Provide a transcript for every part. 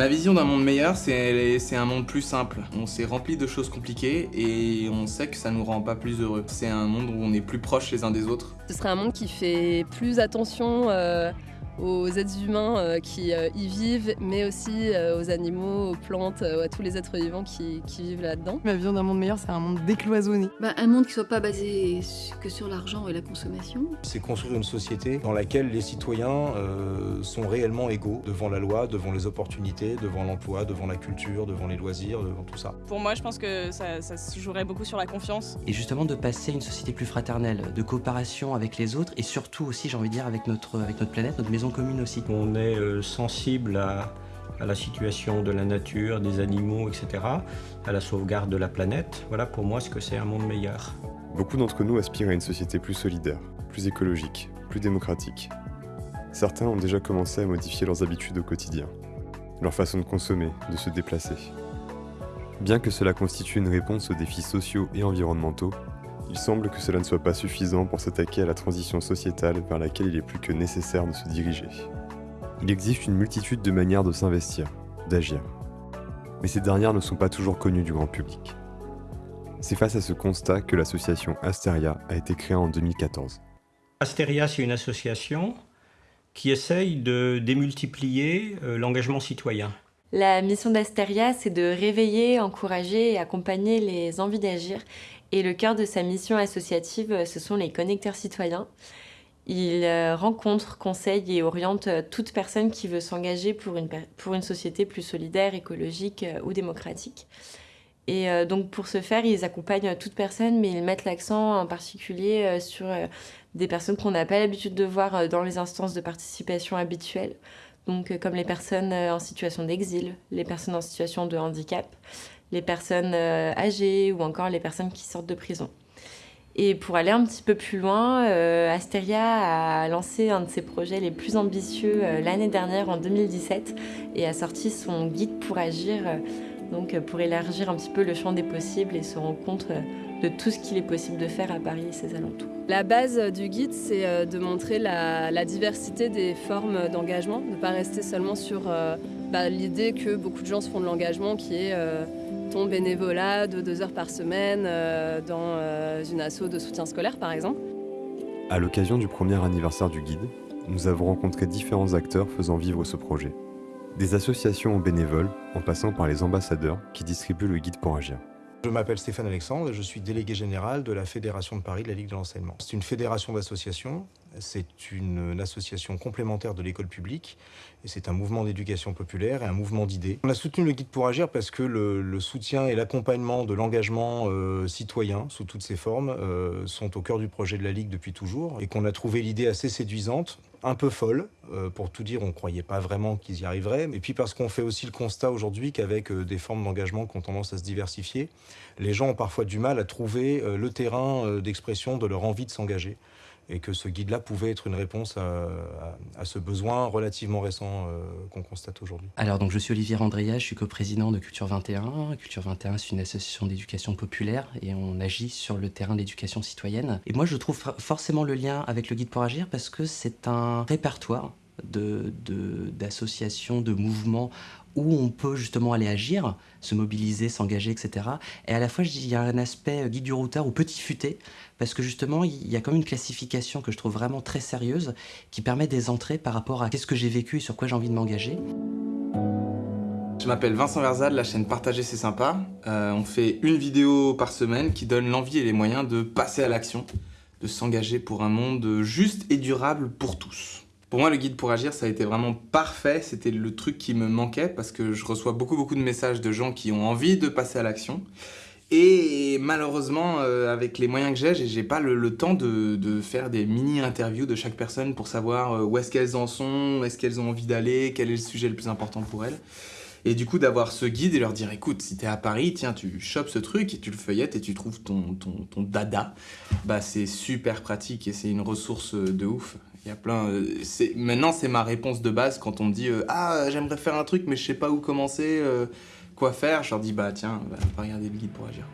Ma vision d'un monde meilleur, c'est un monde plus simple. On s'est rempli de choses compliquées et on sait que ça nous rend pas plus heureux. C'est un monde où on est plus proches les uns des autres. Ce serait un monde qui fait plus attention euh, aux êtres humains euh, qui euh, y vivent, mais aussi euh, aux animaux, aux plantes, à tous les êtres vivants qui, vivent là-dedans. Ma vision d'un monde meilleur, c'est un monde décloisonné. Bah, un monde qui soit pas basé que sur l'argent et la consommation. C'est construire une société dans laquelle les citoyens sont réellement égaux devant la loi, devant les opportunités, devant l'emploi, devant la culture, devant les loisirs, devant tout ça. Pour moi, je pense que ça, ça se jouerait beaucoup sur la confiance. Et justement de passer à une société plus fraternelle, de coopération avec les autres et surtout aussi, j'ai envie de dire, avec notre, avec notre planète, notre maison commune aussi. On est euh, sensible à, la situation de la nature, des animaux, etc., à la sauvegarde de la planète. Voilà pour moi ce que c'est un monde meilleur. Beaucoup d'entre nous aspirent à une société plus solidaire, plus écologique, plus démocratique. Certains ont déjà commencé à modifier leurs habitudes au quotidien, leur façon de consommer, de se déplacer. Bien que cela constitue une réponse aux défis sociaux et environnementaux, il semble que cela ne soit pas suffisant pour s'attaquer à la transition sociétale vers laquelle il est plus que nécessaire de se diriger. Il existe une multitude de manières de s'investir, d'agir. Mais ces dernières ne sont pas toujours connues du grand public. C'est face à ce constat que l'association Asteria a été créée en 2014. Asteria, c'est une association qui essaye de démultiplier euh, l'engagement citoyen. La mission d'Asteria, c'est de réveiller, encourager et accompagner les envies d'agir et le cœur de sa mission associative, ce sont les connecteurs citoyens. Il euh, rencontre, conseille et oriente euh, toute personne qui veut s'engager pour une, pour une société plus solidaire, écologique euh, ou démocratique. Et donc pour ce faire, ils accompagnent toute personne, mais ils mettent l'accent en particulier sur des personnes qu'on n'a pas l'habitude de voir dans les instances de participation habituelles. Donc comme les personnes en situation d'exil, les personnes en situation de handicap, les personnes euh, âgées ou encore les personnes qui sortent de prison. Et pour aller un petit peu plus loin, euh, Asteria a lancé un de ses projets les plus ambitieux euh, l'année dernière, en 2017, et a sorti son guide pour agir, donc pour élargir un petit peu le champ des possibles et se rendre de tout ce qu'il est possible de faire à Paris et ses alentours. La base du guide, c'est de montrer la, diversité des formes d'engagement, de ne pas rester seulement sur bah, l'idée que beaucoup de gens se font de l'engagement qui est ton bénévolat de deux heures par semaine euh, dans euh, une asso de soutien scolaire par exemple. À l'occasion du premier anniversaire du guide, nous avons rencontré différents acteurs faisant vivre ce projet. Des associations aux bénévoles, en passant par les ambassadeurs qui distribuent le guide pour agir. Je m'appelle Stéphane Alexandre et je suis délégué général de la Fédération de Paris de la Ligue de l'enseignement. C'est une fédération d'associations, c'est une, association complémentaire de l'école publique et c'est un mouvement d'éducation populaire et un mouvement d'idées. On a soutenu le Guide pour Agir parce que le, soutien et l'accompagnement de l'engagement euh, citoyen sous toutes ses formes euh, sont au cœur du projet de la Ligue depuis toujours et qu'on a trouvé l'idée assez séduisante un peu folle. Euh, pour tout dire, on ne croyait pas vraiment qu'ils y arriveraient. Et puis parce qu'on fait aussi le constat aujourd'hui qu'avec euh, des formes d'engagement qui ont tendance à se diversifier, les gens ont parfois du mal à trouver euh, le terrain d'expression de leur envie de s'engager et que ce guide-là pouvait être une réponse à, ce besoin relativement récent euh, qu'on constate aujourd'hui. Alors, donc, je suis Olivier Andrea, je suis coprésident de Culture 21. Culture 21, c'est une association d'éducation populaire et on agit sur le terrain de l'éducation citoyenne. Et moi, je trouve forcément le lien avec le guide pour agir parce que c'est un répertoire d'associations, de, de, mouvements où on peut justement aller agir, se mobiliser, s'engager, etc. Et à la fois, il y a un aspect guide du routeur ou petit futé, parce que justement, il y a comme une classification que je trouve vraiment très sérieuse, qui permet des entrées par rapport à qu'est-ce que j'ai vécu et sur quoi j'ai envie de m'engager. Je m'appelle Vincent Verzade, la chaîne Partager c'est sympa. Euh, on fait une vidéo par semaine qui donne l'envie et les moyens de passer à l'action, de s'engager pour un monde juste et durable pour tous. Pour moi, le guide pour agir, ça a été vraiment parfait. C'était le truc qui me manquait parce que je reçois beaucoup, beaucoup de messages de gens qui ont envie de passer à l'action. Et malheureusement, euh, avec les moyens que j'ai, j'ai pas le, temps de, faire des mini-interviews de chaque personne pour savoir euh, où est-ce qu'elles en sont, où est-ce qu'elles ont envie d'aller, quel est le sujet le plus important pour elles. Et du coup, d'avoir ce guide et leur dire, écoute, si t'es à Paris, tiens, tu chopes ce truc et tu le feuillettes et tu trouves ton, ton, ton dada, bah c'est super pratique et c'est une ressource de ouf. Il y a plein... Euh, maintenant, c'est ma réponse de base quand on me dit euh, Ah, j'aimerais faire un truc, mais je sais pas où commencer, euh, quoi faire ». Je leur dis « Bah tiens, bah, va regarder le guide pour agir.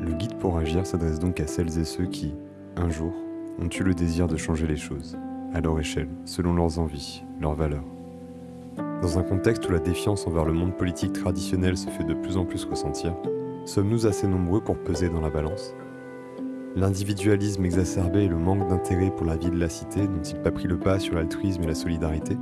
Le guide pour agir s'adresse donc à celles et ceux qui, un jour, ont eu le désir de changer les choses, à leur échelle, selon leurs envies, leurs valeurs. Dans un contexte où la défiance envers le monde politique traditionnel se fait de plus en plus ressentir, sommes-nous assez nombreux pour peser dans la balance? L'individualisme exacerbé et le manque d'intérêt pour la vie de la cité n'ont-ils pas pris le pas sur l'altruisme et la solidarité?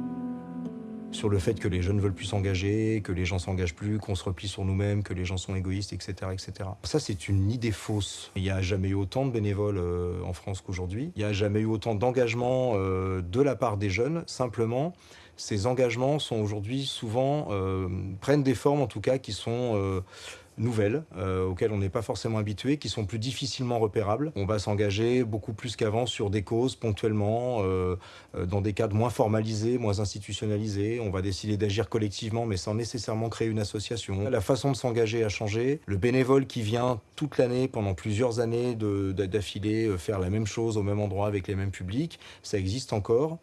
Sur le fait que les jeunes veulent plus s'engager, que les gens s'engagent plus, qu'on se replie sur nous-mêmes, que les gens sont égoïstes, etc. etc. Ça, c'est une idée fausse. Il n'y a jamais eu autant de bénévoles euh, en France qu'aujourd'hui. Il n'y a jamais eu autant d'engagement euh, de la part des jeunes. Simplement, ces engagements sont aujourd'hui souvent, euh, prennent des formes en tout cas qui sont nouvelles, euh, auxquelles on n'est pas forcément habitué, qui sont plus difficilement repérables. On va s'engager beaucoup plus qu'avant sur des causes ponctuellement, euh, euh, dans des cadres moins formalisés, moins institutionnalisés. On va décider d'agir collectivement, mais sans nécessairement créer une association. La façon de s'engager a changé. Le bénévole qui vient toute l'année, pendant plusieurs années d'affilée, faire la même chose au même endroit avec les mêmes publics, ça existe encore.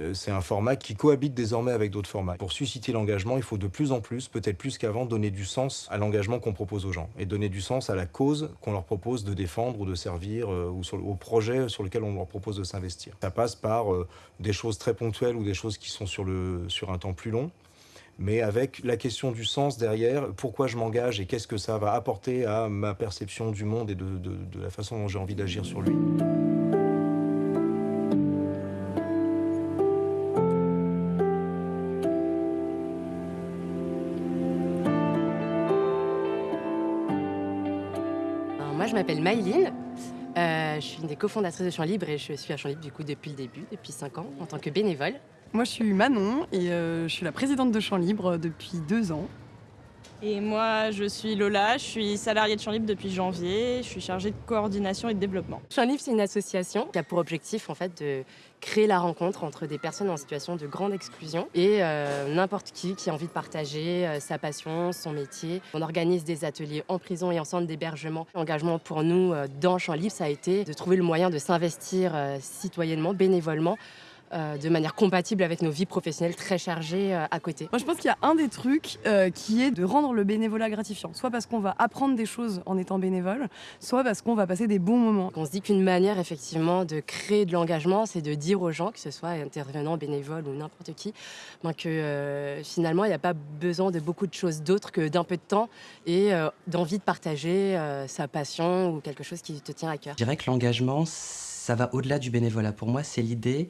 Euh, c'est un format qui cohabite désormais avec d'autres formats. Pour susciter l'engagement, il faut de plus en plus, peut-être plus qu'avant, donner du sens à l'engagement qu'on propose aux gens et donner du sens à la cause qu'on leur propose de défendre ou de servir euh, ou au projet sur lequel on leur propose de s'investir. Ça passe par euh, des choses très ponctuelles ou des choses qui sont sur, un temps plus long mais avec la question du sens derrière, pourquoi je m'engage et qu'est-ce que ça va apporter à ma perception du monde et de la façon dont j'ai envie d'agir sur lui. Je m'appelle Maïline. Euh, je suis une des cofondatrices de Champs Libre et je suis à Champs Libre du coup depuis le début, depuis 5 ans, en tant que bénévole. Moi, je suis Manon et euh, je suis la présidente de Champs Libre depuis 2 ans. Et moi, je suis Lola, je suis salariée de Champ Libre depuis janvier, je suis chargée de coordination et de développement. Champ Libre, c'est une association qui a pour objectif en fait de créer la rencontre entre des personnes en situation de grande exclusion et euh, n'importe qui qui a envie de partager euh, sa passion, son métier. On organise des ateliers en prison et en centre d'hébergement. L'engagement pour nous euh, dans Champ Libre, ça a été de trouver le moyen de s'investir citoyennement, bénévolement euh, de manière compatible avec nos vies professionnelles très chargées euh, à côté. Moi, je pense qu'il y a un des trucs euh, qui est de rendre le bénévolat gratifiant, soit parce qu'on va apprendre des choses en étant bénévole, soit parce qu'on va passer des bons moments. On se dit qu'une manière effectivement de créer de l'engagement, c'est de dire aux gens, que ce soit intervenants, bénévoles ou n'importe qui, ben, que finalement, il n'y a pas besoin de beaucoup de choses d'autres que d'un peu de temps et d'envie de partager sa passion ou quelque chose qui te tient à cœur. Je dirais que l'engagement, ça va au-delà du bénévolat. Pour moi, c'est l'idée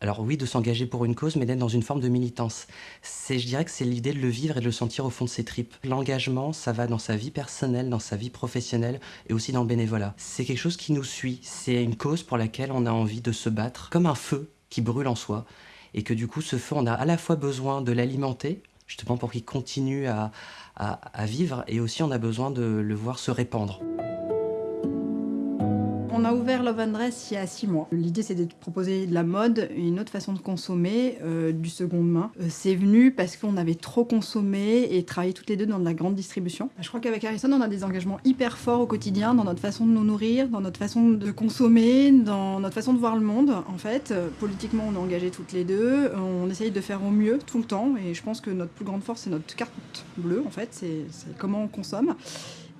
alors oui, de s'engager pour une cause, mais d'être dans une forme de militance. C'est, je dirais que c'est l'idée de le vivre et de le sentir au fond de ses tripes. L'engagement, ça va dans sa vie personnelle, dans sa vie professionnelle et aussi dans le bénévolat. C'est quelque chose qui nous suit. C'est une cause pour laquelle on a envie de se battre, comme un feu qui brûle en soi. Et que du coup, ce feu, on a à la fois besoin de l'alimenter, justement pour qu'il continue à, à vivre, et aussi on a besoin de le voir se répandre. On a ouvert Love and Dress il y a six mois. L'idée, c'est de proposer de la mode, une autre façon de consommer, euh, du seconde main. Euh, c'est venu parce qu'on avait trop consommé et travaillé toutes les deux dans de la grande distribution. Je crois qu'avec Harrison, on a des engagements hyper forts au quotidien dans notre façon de nous nourrir, dans notre façon de consommer, dans notre façon de voir le monde. En fait, euh, politiquement, on est engagés toutes les deux. On essaye de faire au mieux tout le temps et je pense que notre plus grande force, c'est notre carte bleue, en fait. C'est comment on consomme.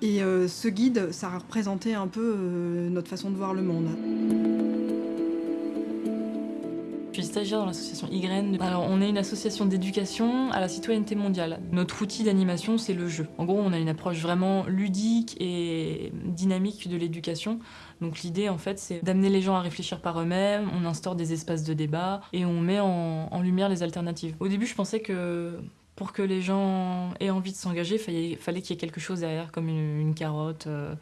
Et euh, ce guide, ça a représenté un peu euh, notre façon de voir le monde. Je suis stagiaire dans l'association YN. Alors, on est une association d'éducation à la citoyenneté mondiale. Notre outil d'animation, c'est le jeu. En gros, on a une approche vraiment ludique et dynamique de l'éducation. Donc l'idée, en fait, c'est d'amener les gens à réfléchir par eux-mêmes, on instaure des espaces de débat et on met en, en lumière les alternatives. Au début, je pensais que pour que les gens aient envie de s'engager, il fallait, qu'il y ait quelque chose derrière, comme une, carotte, euh,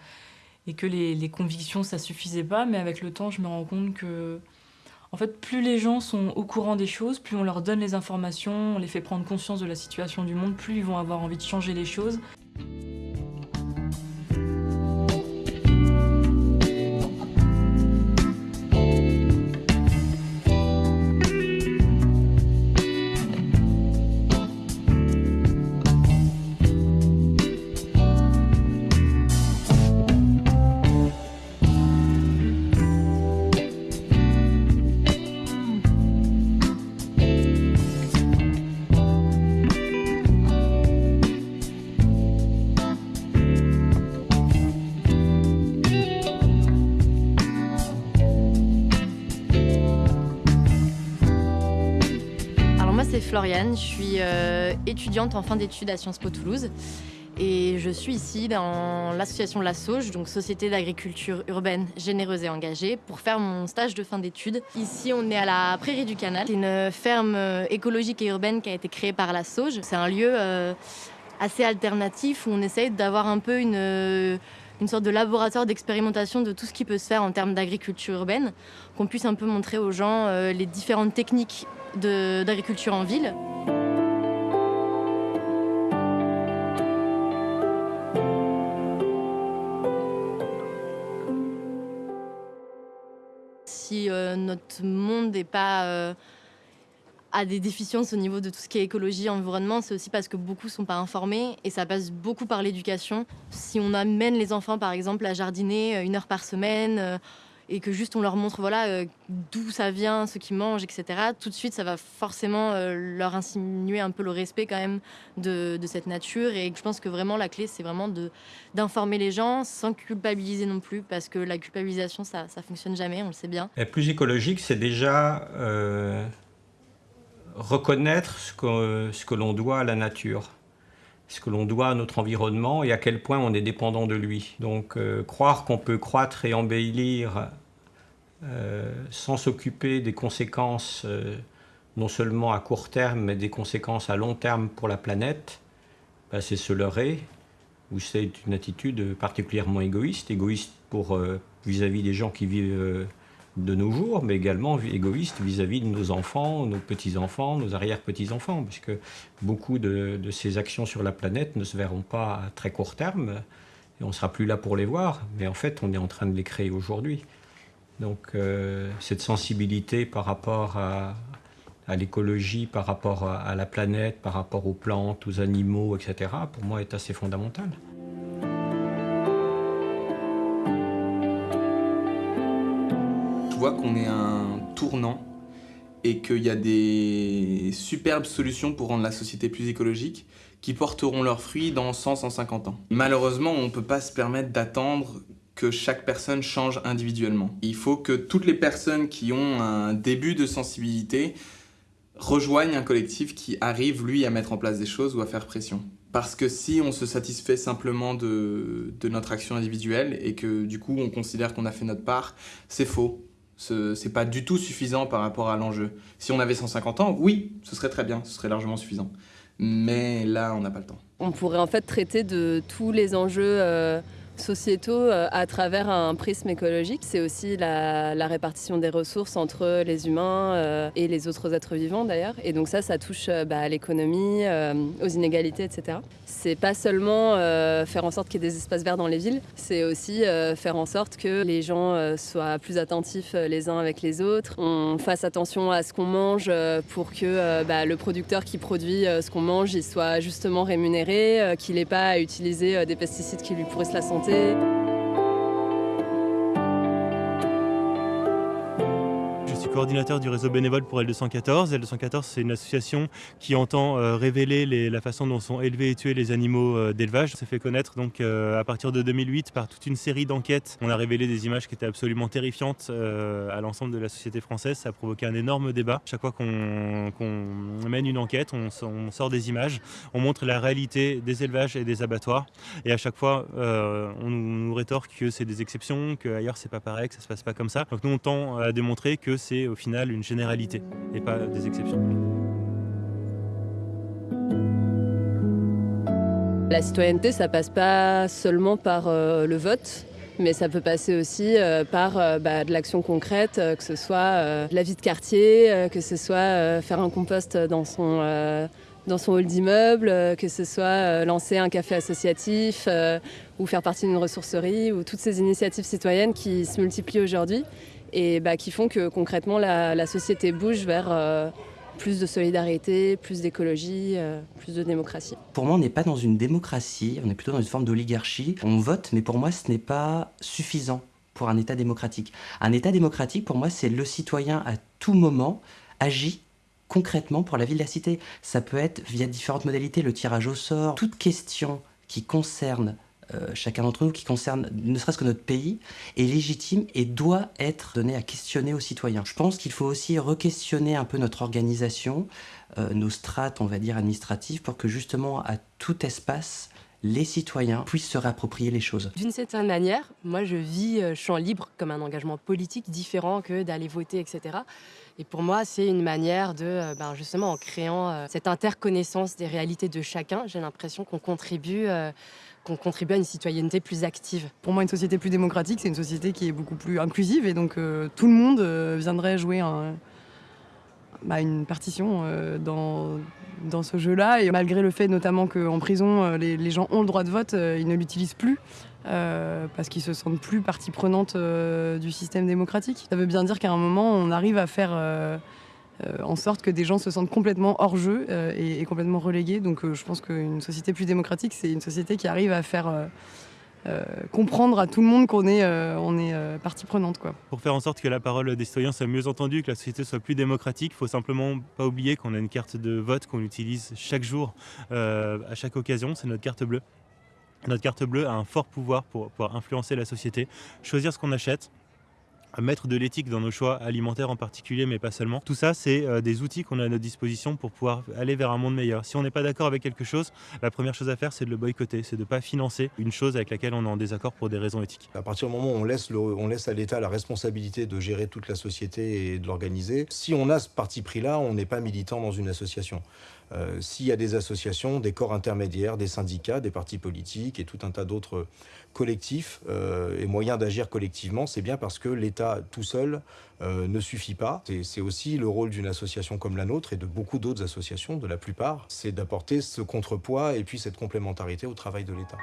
et que les, convictions, ça suffisait pas. Mais avec le temps, je me rends compte que, en fait, plus les gens sont au courant des choses, plus on leur donne les informations, on les fait prendre conscience de la situation du monde, plus ils vont avoir envie de changer les choses. Floriane, je suis étudiante en fin d'études à Sciences Po Toulouse. Et je suis ici dans l'association La Sauge, donc Société d'agriculture urbaine généreuse et engagée, pour faire mon stage de fin d'études. Ici, on est à la Prairie du Canal. C'est une ferme euh, écologique et urbaine qui a été créée par La Sauge. C'est un lieu euh, assez alternatif où on essaye d'avoir un peu euh, une sorte de laboratoire d'expérimentation de tout ce qui peut se faire en termes d'agriculture urbaine, qu'on puisse un peu montrer aux gens les différentes techniques d'agriculture en ville. si euh, notre monde n'est pas euh, a des déficiences au niveau de tout ce qui est écologie, environnement, c'est aussi parce que beaucoup ne sont pas informés et ça passe beaucoup par l'éducation. Si on amène les enfants, par exemple, à jardiner euh, une heure par semaine, et que juste on leur montre voilà euh, d'où ça vient, ce qu'ils mangent, etc. Tout de suite, ça va forcément euh, leur insinuer un peu le respect quand même de, cette nature. Et je pense que vraiment la clé, c'est vraiment d'informer les gens sans culpabiliser non plus, parce que la culpabilisation, ça, ça fonctionne jamais, on le sait bien. Et plus écologique, c'est déjà euh, reconnaître ce que, ce que l'on doit à la nature ce que l'on doit à notre environnement et à quel point on est dépendant de lui. Donc euh, croire qu'on peut croître et embellir euh, sans s'occuper des conséquences euh, non seulement à court terme, mais des conséquences à long terme pour la planète, bah, c'est se leurrer, ou c'est une attitude particulièrement égoïste, égoïste vis-à-vis -vis des gens qui vivent de nos jours, mais également égoïste vis-à-vis de nos enfants, nos petits-enfants, nos arrière-petits-enfants, puisque beaucoup de, ces actions sur la planète ne se verront pas à très court terme, et on ne sera plus là pour les voir, mais en fait on est en train de les créer aujourd'hui. Donc euh, cette sensibilité par rapport à, l'écologie, par rapport à la planète, par rapport aux plantes, aux animaux, etc., pour moi est assez fondamentale. Qu'on est un tournant et qu'il y a des superbes solutions pour rendre la société plus écologique qui porteront leurs fruits dans 100-150 ans. Malheureusement, on ne peut pas se permettre d'attendre que chaque personne change individuellement. Il faut que toutes les personnes qui ont un début de sensibilité rejoignent un collectif qui arrive, lui, à mettre en place des choses ou à faire pression. Parce que si on se satisfait simplement de, de notre action individuelle et que du coup on considère qu'on a fait notre part, c'est faux. C'est pas du tout suffisant par rapport à l'enjeu. Si on avait 150 ans, oui, ce serait très bien, ce serait largement suffisant. Mais là, on n'a pas le temps. On pourrait en fait traiter de tous les enjeux euh, sociétaux euh, à travers un prisme écologique. C'est aussi la, répartition des ressources entre les humains euh, et les autres êtres vivants d'ailleurs. Et donc ça, ça touche bah, à l'économie, aux inégalités, etc c'est pas seulement euh, faire en sorte qu'il y ait des espaces verts dans les villes, c'est aussi euh, faire en sorte que les gens euh, soient plus attentifs les uns avec les autres, on fasse attention à ce qu'on mange pour que bah, le producteur qui produit ce qu'on mange il soit justement rémunéré, qu'il n'ait pas à utiliser des pesticides qui lui pourrissent la santé. chanter. Coordinateur du réseau bénévole pour L214. L214, c'est une association qui entend euh, révéler la façon dont sont élevés et tués les animaux euh, d'élevage. Ça s'est fait connaître donc euh, à partir de 2008 par toute une série d'enquêtes. On a révélé des images qui étaient absolument terrifiantes à l'ensemble de la société française. Ça a provoqué un énorme débat. Chaque fois qu'on mène une enquête, on, sort des images, on montre la réalité des élevages et des abattoirs. Et à chaque fois, on nous rétorque que c'est des exceptions, qu'ailleurs c'est pas pareil, que ça se passe pas comme ça. Donc nous, on tend à démontrer que c'est au final une généralité et pas des exceptions. La citoyenneté, ça passe pas seulement par euh, le vote, mais ça peut passer aussi euh, par euh, bah, de l'action concrète, que ce soit la vie de quartier, que ce soit faire un compost dans son, dans son hall d'immeuble, que ce soit lancer un café associatif ou faire partie d'une ressourcerie, ou toutes ces initiatives citoyennes qui se multiplient aujourd'hui et bah, qui font que concrètement la, société bouge vers euh, plus de solidarité, plus d'écologie, euh, plus de démocratie. Pour moi, on n'est pas dans une démocratie, on est plutôt dans une forme d'oligarchie. On vote, mais pour moi, ce n'est pas suffisant pour un État démocratique. Un État démocratique, pour moi, c'est le citoyen à tout moment agit concrètement pour la vie de la cité. Ça peut être via différentes modalités, le tirage au sort, toute question qui concerne chacun d'entre nous, qui concerne ne serait-ce que notre pays, est légitime et doit être donné à questionner aux citoyens. Je pense qu'il faut aussi re-questionner un peu notre organisation, euh, nos strates, on va dire, administratives, pour que justement, à tout espace, les citoyens puissent se réapproprier les choses. D'une certaine manière, moi je vis euh, champ libre comme un engagement politique différent que d'aller voter, etc. Et pour moi, c'est une manière de, ben justement, en créant cette interconnaissance des réalités de chacun, j'ai l'impression qu'on contribue qu'on contribue à une citoyenneté plus active. Pour moi, une société plus démocratique, c'est une société qui est beaucoup plus inclusive et donc euh, tout le monde euh, viendrait jouer un, bah, une partition euh, dans, ce jeu-là. Et malgré le fait notamment qu'en prison, les, les, gens ont le droit de vote, ils ne l'utilisent plus. parce qu'ils se sentent plus partie prenante du système démocratique. Ça veut bien dire qu'à un moment, on arrive à faire euh, en sorte que des gens se sentent complètement hors jeu euh, et, complètement relégués. Donc euh, je pense qu'une société plus démocratique, c'est une société qui arrive à faire comprendre à tout le monde qu'on est, on est partie prenante. Quoi. Pour faire en sorte que la parole des citoyens soit mieux entendue, que la société soit plus démocratique, il faut simplement pas oublier qu'on a une carte de vote qu'on utilise chaque jour, à chaque occasion, c'est notre carte bleue. Notre carte bleue a un fort pouvoir pour pouvoir influencer la société, choisir ce qu'on achète, mettre de l'éthique dans nos choix alimentaires en particulier, mais pas seulement. Tout ça, c'est euh, des outils qu'on a à notre disposition pour pouvoir aller vers un monde meilleur. Si on n'est pas d'accord avec quelque chose, la première chose à faire, c'est de le boycotter, c'est de ne pas financer une chose avec laquelle on est en désaccord pour des raisons éthiques. À partir du moment où on laisse, on laisse à l'État la responsabilité de gérer toute la société et de l'organiser, si on a ce parti pris-là, on n'est pas militant dans une association. Euh, s'il y a des associations, des corps intermédiaires, des syndicats, des partis politiques et tout un tas d'autres collectifs euh, et moyens d'agir collectivement, c'est bien parce que l'État tout seul euh, ne suffit pas. C'est aussi le rôle d'une association comme la nôtre et de beaucoup d'autres associations, de la plupart, c'est d'apporter ce contrepoids et puis cette complémentarité au travail de l'État.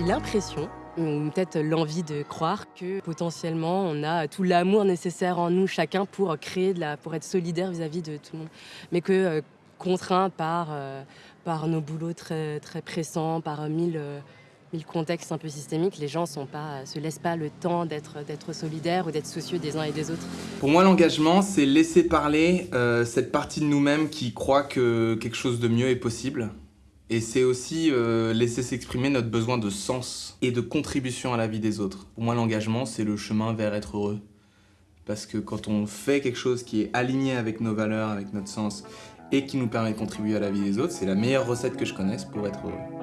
L'impression ou peut-être l'envie de croire que potentiellement on a tout l'amour nécessaire en nous chacun pour créer pour être solidaire vis-à-vis de tout le monde, mais que euh, contraint par euh, par nos boulots très très pressants, par mille euh, contextes un peu systémiques, les gens pas se laissent pas le temps d'être d'être solidaires ou d'être soucieux des uns et des autres. Pour moi, l'engagement, c'est laisser parler cette partie de nous-mêmes qui croit que quelque chose de mieux est possible et c'est aussi euh, laisser s'exprimer notre besoin de sens et de contribution à la vie des autres. Pour moi, l'engagement, c'est le chemin vers être heureux. Parce que quand on fait quelque chose qui est aligné avec nos valeurs, avec notre sens, et qui nous permet de contribuer à la vie des autres, c'est la meilleure recette que je connaisse pour être heureux.